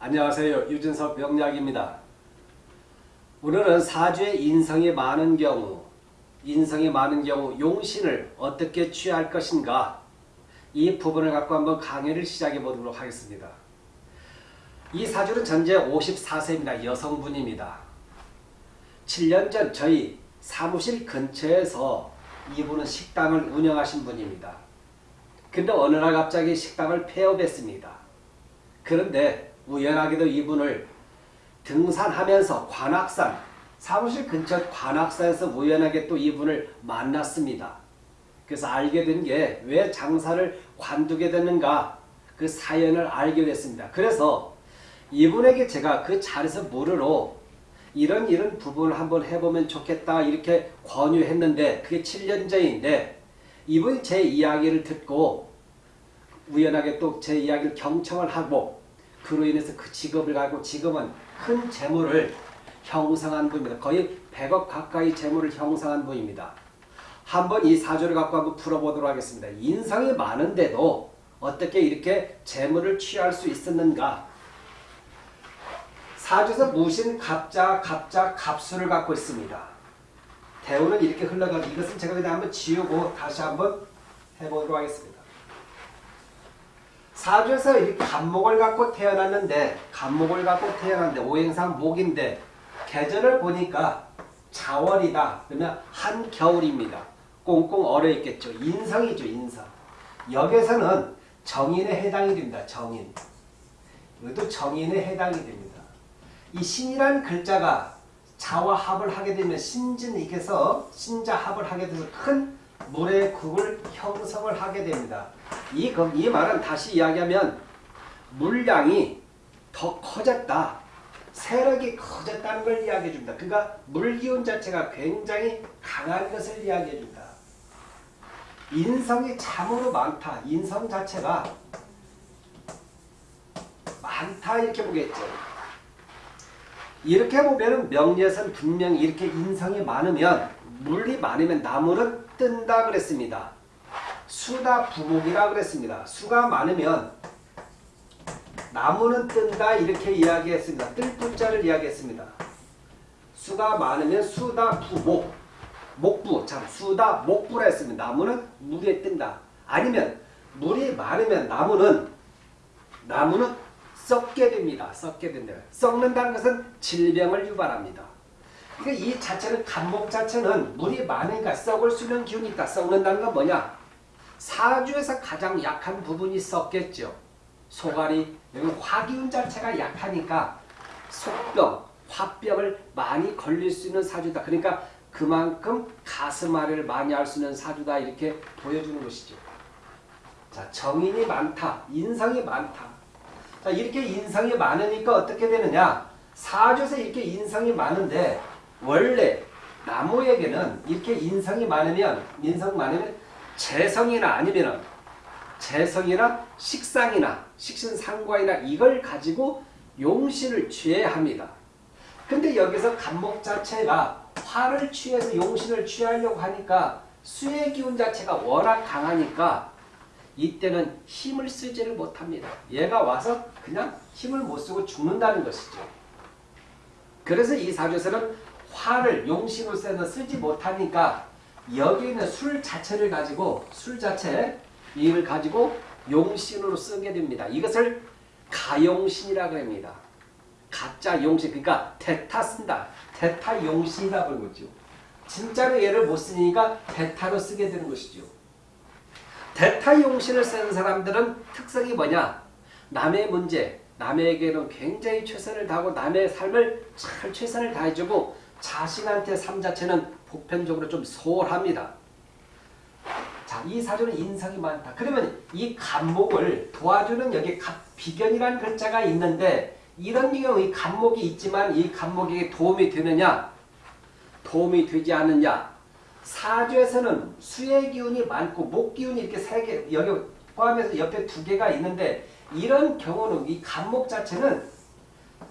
안녕하세요. 유진석 명약입니다. 오늘은 사주의 인성이 많은 경우, 인성이 많은 경우 용신을 어떻게 취할 것인가 이 부분을 갖고 한번 강의를 시작해 보도록 하겠습니다. 이 사주는 전제 54세입니다. 여성분입니다. 7년 전 저희 사무실 근처에서 이분은 식당을 운영하신 분입니다. 근데 어느 날 갑자기 식당을 폐업했습니다. 그런데 우연하게도 이분을 등산하면서 관악산 사무실 근처 관악산에서 우연하게 또 이분을 만났습니다. 그래서 알게 된 게 왜 장사를 관두게 됐는가 그 사연을 알게 됐습니다. 그래서 이분에게 제가 그 자리에서 물으러 이런 이런 부분을 한번 해보면 좋겠다 이렇게 권유했는데 그게 7년 전인데 이분이 제 이야기를 듣고 우연하게 또 제 이야기를 경청을 하고 그로 인해서 그 직업을 가지고 지금은 큰 재물을 형성한 분입니다. 거의 100억 가까이 재물을 형성한 분입니다. 한번 이 사주를 갖고 한번 풀어보도록 하겠습니다. 인성이 많은데도 어떻게 이렇게 재물을 취할 수 있었는가? 사주에서 무신, 갑자, 갑자, 갑수를 갖고 있습니다. 대우는 이렇게 흘러가고 이것은 제가 그냥 한번 지우고 다시 한번 해보도록 하겠습니다. 사주에서 이렇게 간목을 갖고 태어났는데 간목을 갖고 태어났는데 오행상 목인데 계절을 보니까 자월이다. 그러면 한겨울입니다. 꽁꽁 얼어 있겠죠. 인성이죠. 인성. 여기서는 정인에 해당이 됩니다. 정인. 이것도 정인에 해당이 됩니다. 이 신이라는 글자가 자와 합을 하게 되면 신진익에서 신자 합을 하게 돼서 큰 물의 국을 형성을 하게 됩니다. 이, 이 말은 다시 이야기하면 물량이 더 커졌다. 세력이 커졌다는 걸 이야기해 줍니다. 그러니까 물기운 자체가 굉장히 강한 것을 이야기해 줍니다. 인성이 참으로 많다. 인성 자체가 많다 이렇게 보겠죠. 이렇게 보면 명예선 분명히 이렇게 인성이 많으면 물이 많으면 나무는 뜬다 그랬습니다. 수다 부목이라 그랬습니다. 수가 많으면 나무는 뜬다 이렇게 이야기했습니다. 뜰 부자를 이야기했습니다. 수가 많으면 수다 부목 목부 참 수다 목부라 했습니다. 나무는 물에 뜬다. 아니면 물이 많으면 나무는 나무는 썩게 됩니다. 썩게 된다. 썩는다는 것은 질병을 유발합니다. 그러니까 이 자체는 간목 자체는 물이 많으니까 썩을 수 있는 기운이 있다. 썩는다는 건 뭐냐? 사주에서 가장 약한 부분이 썩겠죠. 소갈이 화기운 자체가 약하니까 속병, 화병을 많이 걸릴 수 있는 사주다. 그러니까 그만큼 가슴앓이를 많이 할 수 있는 사주다 이렇게 보여주는 것이죠. 자 정인이 많다. 인성이 많다. 자 이렇게 인성이 많으니까 어떻게 되느냐. 사주에서 이렇게 인성이 많은데 원래 나무에게는 이렇게 인성이 많으면 인성 많으면 재성이나 아니면 재성이나 식상이나 식신상과이나 이걸 가지고 용신을 취해야 합니다. 근데 여기서 간목 자체가 화를 취해서 용신을 취하려고 하니까 수의 기운 자체가 워낙 강하니까 이때는 힘을 쓰지를 못합니다. 얘가 와서 그냥 힘을 못 쓰고 죽는다는 것이죠. 그래서 이 사주에서는 화를 용신으로 쓰지 못하니까 여기 있는 술 자체를 가지고 술 자체 이걸 가지고 용신으로 쓰게 됩니다. 이것을 가용신이라고 합니다. 가짜 용신 그러니까 대타 쓴다. 대타 용신이라 부르는 거죠. 진짜로 얘를 못 쓰니까 대타로 쓰게 되는 것이죠. 대타 용신을 쓰는 사람들은 특성이 뭐냐? 남의 문제, 남에게는 굉장히 최선을 다하고 남의 삶을 잘 최선을 다해주고 자신한테 삶 자체는 보편적으로 좀 소홀합니다. 자, 이 사주는 인성이 많다. 그러면 이 간목을 도와주는 여기 비견이라는 글자가 있는데 이런 경우 이 간목이 있지만 이 간목에게 도움이 되느냐? 도움이 되지 않느냐? 사주에서는 수의 기운이 많고 목 기운이 이렇게 세 개, 여기 포함해서 옆에 두 개가 있는데 이런 경우는 이 간목 자체는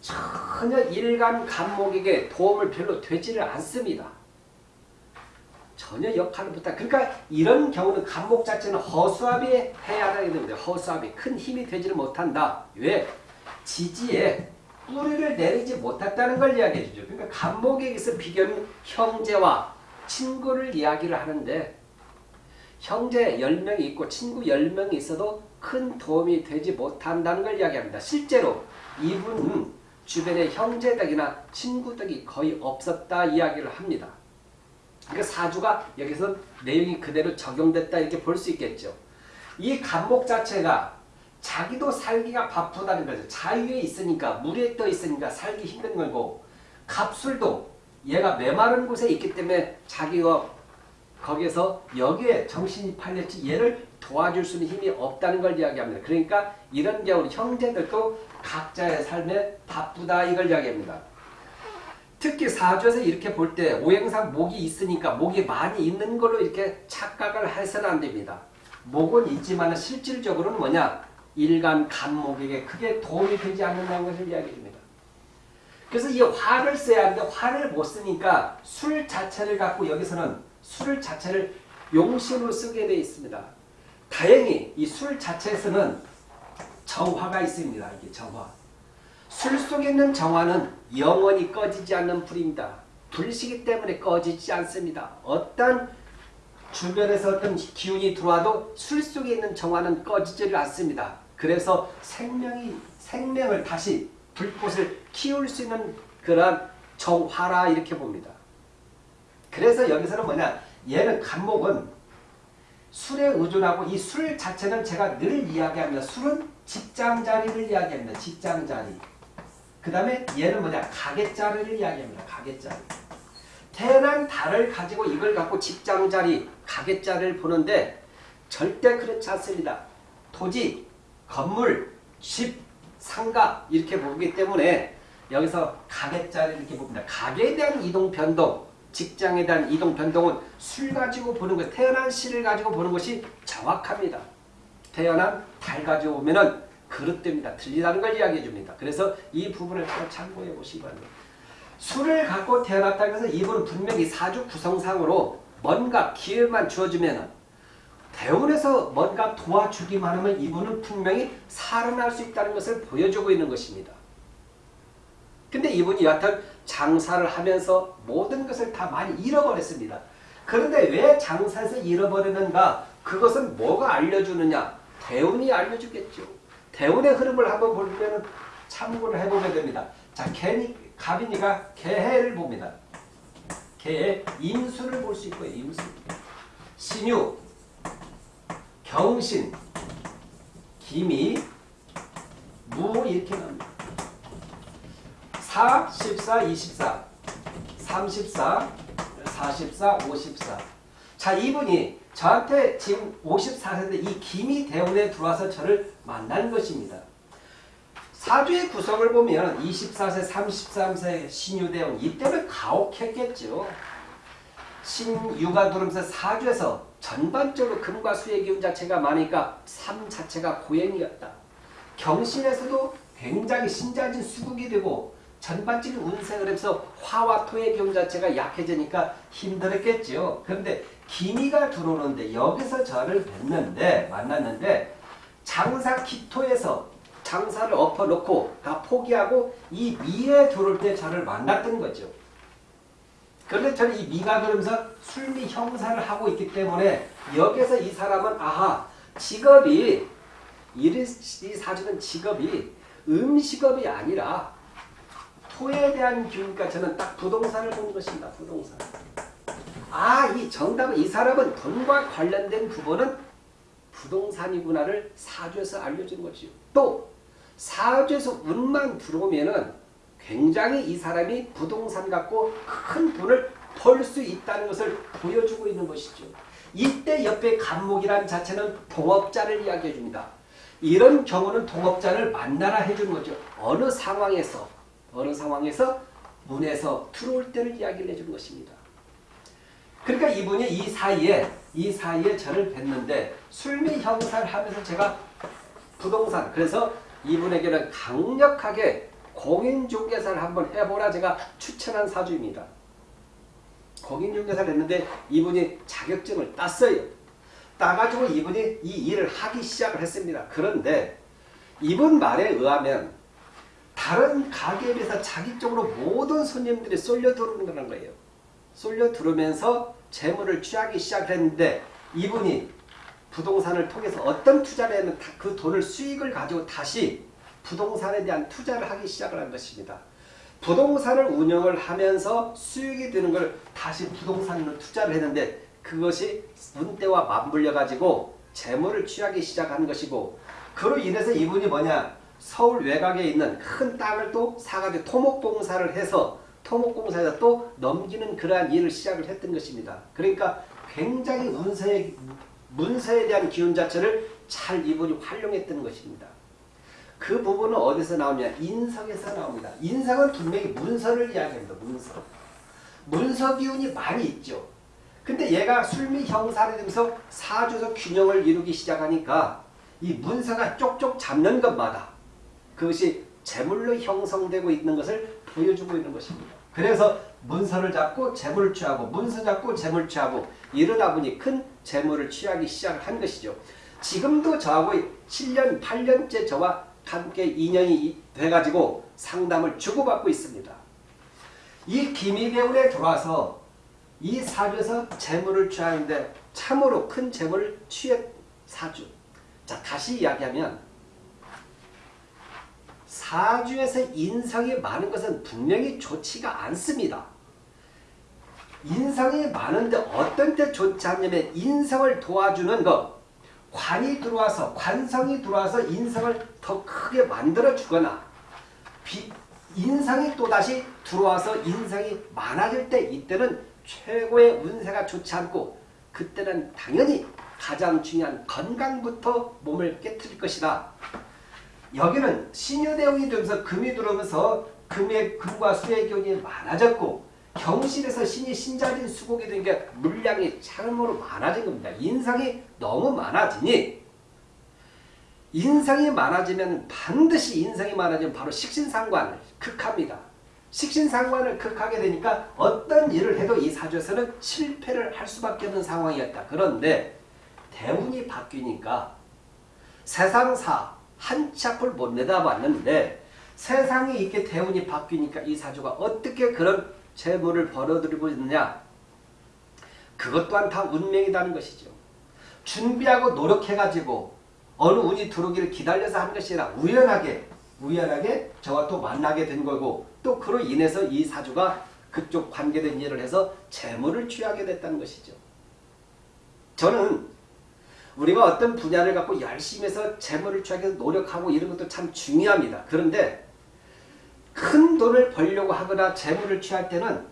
전혀 일간 간목에게 도움을 별로 되지를 않습니다. 전혀 역할을 못하. 그러니까 이런 경우는 간목 자체는 허수아비 해야 되는데 허수아비 큰 힘이 되지를 못한다. 왜? 지지에 뿌리를 내리지 못했다는 걸 이야기해 주죠. 그러니까 간목에게서 비교는 형제와 친구를 이야기를 하는데 형제 10명이 있고 친구 10명이 있어도 큰 도움이 되지 못한다는 걸 이야기합니다. 실제로 이분은 주변에 형제덕이나 친구덕이 거의 없었다 이야기를 합니다. 그러니까 사주가 여기서 내용이 그대로 적용됐다 이렇게 볼 수 있겠죠. 이 간목 자체가 자기도 살기가 바쁘다는 거죠. 자유에 있으니까 물에 떠 있으니까 살기 힘든 거고 갑술도 얘가 메마른 곳에 있기 때문에 자기가 거기에서 여기에 정신이 팔렸지 얘를 도와줄 수 있는 힘이 없다는 걸 이야기합니다. 그러니까 이런 경우 형제들도 각자의 삶에 바쁘다 이걸 이야기합니다. 특히 사주에서 이렇게 볼 때 오행상 목이 있으니까 목이 많이 있는 걸로 이렇게 착각을 해서는 안 됩니다. 목은 있지만 실질적으로는 뭐냐? 일간 간목에게 크게 도움이 되지 않는다는 것을 이야기합니다. 그래서 이 화를 써야 하는데 화를 못 쓰니까 술 자체를 갖고 여기서는 술 자체를 용신으로 쓰게 되어 있습니다. 다행히 이 술 자체에서는 정화가 있습니다. 이게 정화. 술 속에 있는 정화는 영원히 꺼지지 않는 불입니다. 불시기 때문에 꺼지지 않습니다. 어떤 주변에서 어떤 기운이 들어와도 술 속에 있는 정화는 꺼지지를 않습니다. 그래서 생명이 생명을 다시 불꽃을 키울 수 있는 그런 정화라 이렇게 봅니다. 그래서 여기서는 뭐냐 얘는 간목은 술에 의존하고 이 술 자체는 제가 늘 이야기합니다. 술은 직장 자리를 이야기합니다. 직장 자리. 그 다음에 얘는 뭐냐 가게 자리를 이야기합니다. 가게 자리. 태어난 달을 가지고 이걸 갖고 직장 자리, 가게 자리를 보는데 절대 그렇지 않습니다. 토지, 건물, 집, 상가 이렇게 보기 때문에 여기서 가게 자리를 이렇게 봅니다. 가게에 대한 이동 변동, 직장에 대한 이동 변동은 술 가지고 보는 것, 태어난 시를 가지고 보는 것이 정확합니다. 태어난 달 가지고 보면은 그릇됩니다. 틀리다는 걸 이야기해 줍니다. 그래서 이 부분을 잘 참고해 보시기 바랍니다. 술을 갖고 태어났다고 해서 이분은 분명히 사주 구성상으로 뭔가 기회만 주어주면 대운에서 뭔가 도와주기만 하면 이분은 분명히 살아날 수 있다는 것을 보여주고 있는 것입니다. 근데 이분이 여하튼 장사를 하면서 모든 것을 다 많이 잃어버렸습니다. 그런데 왜 장사에서 잃어버리는가? 그것은 뭐가 알려주느냐? 대운이 알려주겠죠. 대운의 흐름을 한번 보면 참고를 해보게 됩니다. 자, 개니, 갑이니까 개해를 봅니다. 개의 임수를 볼 수 있고요. 임수. 신유, 경신, 기미, 무 이렇게 나옵니다. 4, 14, 24, 34, 44, 54. 자, 이분이 저한테 지금 54세인데 이 김이 대운에 들어와서 저를 만난 것입니다. 사주의 구성을 보면 24세, 33세 신유대운 이때는 가혹했겠죠. 신유가 들어오면서 사주에서 전반적으로 금과 수의 기운 자체가 많으니까 삶 자체가 고행이었다. 경신에서도 굉장히 신자진 수국이 되고 전반적인 운생을 해서 화와 토의 기운 자체가 약해지니까 힘들었겠죠. 그런데 기미가 들어오는데 여기서 저를 뵀는데 만났는데 장사 기토에서 장사를 엎어놓고 다 포기하고 이 미에 들어올 때 저를 만났던 거죠. 그런데 저는 이 미가 그러면서 술미 형사를 하고 있기 때문에 여기서 이 사람은 아하 직업이 이 사주는 직업이 음식업이 아니라 토에 대한 기운이니까 저는 딱 부동산을 본 것입니다. 부동산. 아, 이 정답은 이 사람은 돈과 관련된 부분은 부동산이구나를 사주에서 알려준 거지요. 또 사주에서 운만 들어오면은 굉장히 이 사람이 부동산 갖고 큰 돈을 벌 수 있다는 것을 보여주고 있는 것이죠. 이때 옆에 간목이란 자체는 동업자를 이야기해 줍니다. 이런 경우는 동업자를 만나라 해주는 거죠. 어느 상황에서 어느 상황에서 문에서 들어올 때를 이야기를 해주는 것입니다. 그러니까 이분이 이 사이에 이 사이에 저를 뵀는데 술미 형사를 하면서 제가 부동산 그래서 이분에게는 강력하게 공인중개사를 한번 해보라 제가 추천한 사주입니다. 공인중개사를 했는데 이분이 자격증을 땄어요. 따가지고 이분이 이 일을 하기 시작을 했습니다. 그런데 이분 말에 의하면 다른 가게에 비해서 자기 쪽으로 모든 손님들이 쏠려 들어오는 거예요. 쏠려 들어오면서 재물을 취하기 시작했는데 이분이 부동산을 통해서 어떤 투자를 하면 그 돈을 수익을 가지고 다시 부동산에 대한 투자를 하기 시작을 한 것입니다. 부동산을 운영을 하면서 수익이 드는 걸 다시 부동산으로 투자를 했는데 그것이 운때와 맞물려 가지고 재물을 취하기 시작한 것이고 그로 인해서 이분이 뭐냐 서울 외곽에 있는 큰 땅을 또 사가지고 토목공사를 해서 토목공사에서 또 넘기는 그러한 일을 시작을 했던 것입니다. 그러니까 굉장히 운세에, 문서에 대한 기운 자체를 잘 이분이 활용했던 것입니다. 그 부분은 어디서 나오냐? 인성에서 나옵니다. 인성은 분명히 문서를 이야기합니다. 문서. 문서 기운이 많이 있죠. 근데 얘가 술미 형사를 되면서 사주에서 균형을 이루기 시작하니까 이 문서가 쪽쪽 잡는 것마다 그것이 재물로 형성되고 있는 것을 보여주고 있는 것입니다. 그래서 문서를 잡고 재물을 취하고 문서 잡고 재물을 취하고 이러다 보니 큰 재물을 취하기 시작한 것이죠. 지금도 저하고 7년, 8년째 저와 함께 인연이 돼가지고 상담을 주고받고 있습니다. 이 기미배울에 들어와서 이 사주에서 재물을 취하는데 참으로 큰 재물을 취해 사주. 자 다시 이야기하면 사주에서 인성이 많은 것은 분명히 좋지가 않습니다. 인성이 많은데 어떤 때 좋지 않냐면 인성을 도와주는 것 관이 들어와서 관성이 들어와서 인성을 더 크게 만들어 주거나 인성이 또다시 들어와서 인성이 많아질 때 이때는 최고의 운세가 좋지 않고 그때는 당연히 가장 중요한 건강부터 몸을 깨뜨릴 것이다. 여기는 신유대운이 되면서 금이 들어오면서 금의 금과 수의 기운이 많아졌고 경실에서 신이 신자진 수국이 된 게 물량이 참으로 많아진 겁니다. 인상이 너무 많아지니 인상이 많아지면 반드시 인상이 많아지면 바로 식신상관을 극합니다. 식신상관을 극하게 되니까 어떤 일을 해도 이 사주에서는 실패를 할 수밖에 없는 상황이었다. 그런데 대운이 바뀌니까 세상사 한치 앞을 못 내다봤는데 세상이 이렇게 대운이 바뀌니까 이 사주가 어떻게 그런 재물을 벌어들이고 있느냐 그것 또한 다 운명이라는 것이죠. 준비하고 노력해가지고 어느 운이 들어오기를 기다려서 한 것이 아니라 우연하게 우연하게 저와 또 만나게 된 거고 또 그로 인해서 이 사주가 그쪽 관계된 일을 해서 재물을 취하게 됐다는 것이죠. 저는 우리가 어떤 분야를 갖고 열심히 해서 재물을 취하기 위해서 노력하고 이런 것도 참 중요합니다. 그런데 큰 돈을 벌려고 하거나 재물을 취할 때는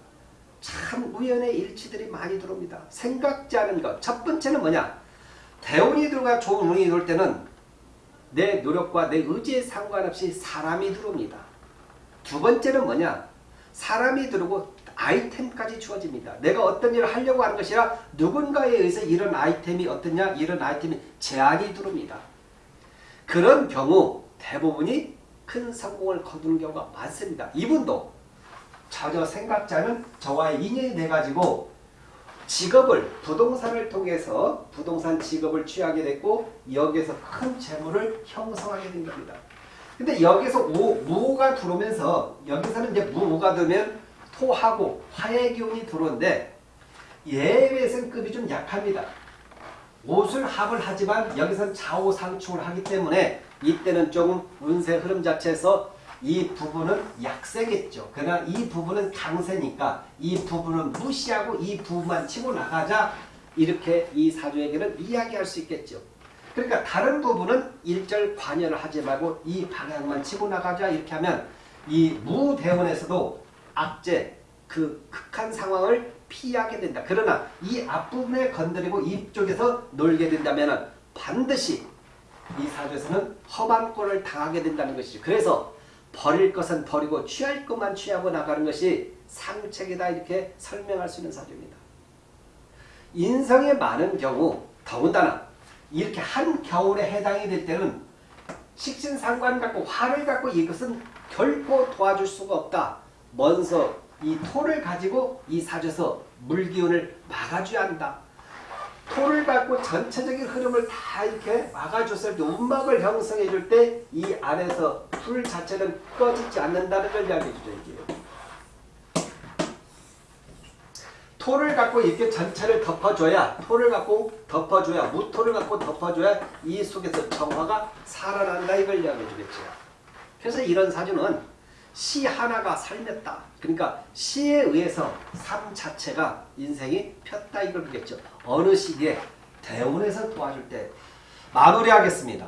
참 우연의 일치들이 많이 들어옵니다. 생각지 않은 것. 첫 번째는 뭐냐? 대운이 들어가 좋은 운이 들어올 때는 내 노력과 내 의지에 상관없이 사람이 들어옵니다. 두 번째는 뭐냐? 사람이 들어오고 아이템까지 주어집니다. 내가 어떤 일을 하려고 하는 것이 아니라 누군가에 의해서 이런 아이템이 어떠냐? 이런 아이템이 제한이 들어옵니다. 그런 경우 대부분이 큰 성공을 거두는 경우가 많습니다. 이분도 전혀 않은 저와의 인연이 돼가지고 직업을 부동산을 통해서 부동산 직업을 취하게 됐고 여기에서 큰 재물을 형성하게 된 겁니다. 근데 여기서 오, 무가 들어오면서 여기서는 이제 무가 들면 토하고 화의 기운이 들어오는데 예외선 급이 좀 약합니다. 옷을 합을 하지만 여기서는 좌우상충을 하기 때문에 이때는 조금 운세 흐름 자체에서 이 부분은 약세겠죠. 그러나 이 부분은 강세니까 이 부분은 무시하고 이 부분만 치고 나가자 이렇게 이 사주에게는 이야기할 수 있겠죠. 그러니까 다른 부분은 일절 관여를 하지 말고 이 방향만 치고 나가자 이렇게 하면 이 무대원에서도 악재 그 극한 상황을 피하게 된다. 그러나 이 앞부분에 건드리고 이쪽에서 놀게 된다면 반드시 이 사주에서는 험한 꼴을 당하게 된다는 것이죠. 그래서 버릴 것은 버리고 취할 것만 취하고 나가는 것이 상책이다 이렇게 설명할 수 있는 사주입니다. 인성이 많은 경우 더군다나 이렇게 한 겨울에 해당이 될 때는 식신상관 갖고 화를 갖고 이것은 결코 도와줄 수가 없다. 먼저 이 토를 가지고 이 사주에서 물기운을 막아줘야 한다. 토를 갖고 전체적인 흐름을 다 이렇게 막아줬을 때 움막을 형성해 줄 때 이 안에서 불 자체는 꺼지지 않는다는 걸 이야기해 주죠 이게. 토를 갖고 이렇게 전체를 덮어줘야 토를 갖고 덮어줘야 무토를 갖고 덮어줘야 이 속에서 정화가 살아난다 이걸 이야기해 주겠죠. 그래서 이런 사주는 시 하나가 살렸다. 그러니까 시에 의해서 삶 자체가 인생이 폈다 이걸 보겠죠. 어느 시기에 대운에서 도와줄 때 마무리하겠습니다.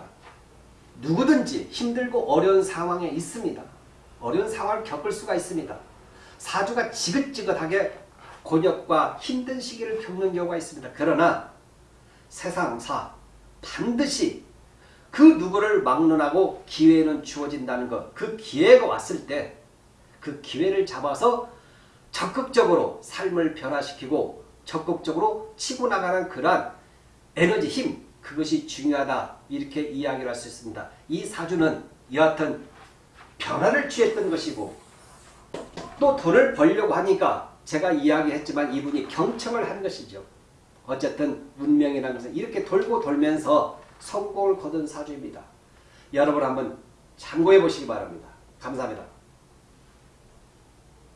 누구든지 힘들고 어려운 상황에 있습니다. 어려운 상황을 겪을 수가 있습니다. 사주가 지긋지긋하게 곤욕과 힘든 시기를 겪는 경우가 있습니다. 그러나 세상사 반드시 그 누구를 막론하고 기회는 주어진다는 것. 그 기회가 왔을 때 그 기회를 잡아서 적극적으로 삶을 변화시키고 적극적으로 치고 나가는 그러한 에너지 힘 그것이 중요하다 이렇게 이야기를 할 수 있습니다. 이 사주는 여하튼 변화를 취했던 것이고 또 돈을 벌려고 하니까 제가 이야기했지만 이분이 경청을 한 것이죠. 어쨌든 운명이라는 것은 이렇게 돌고 돌면서 성공을 거둔 사주입니다. 여러분 한번 참고해 보시기 바랍니다. 감사합니다.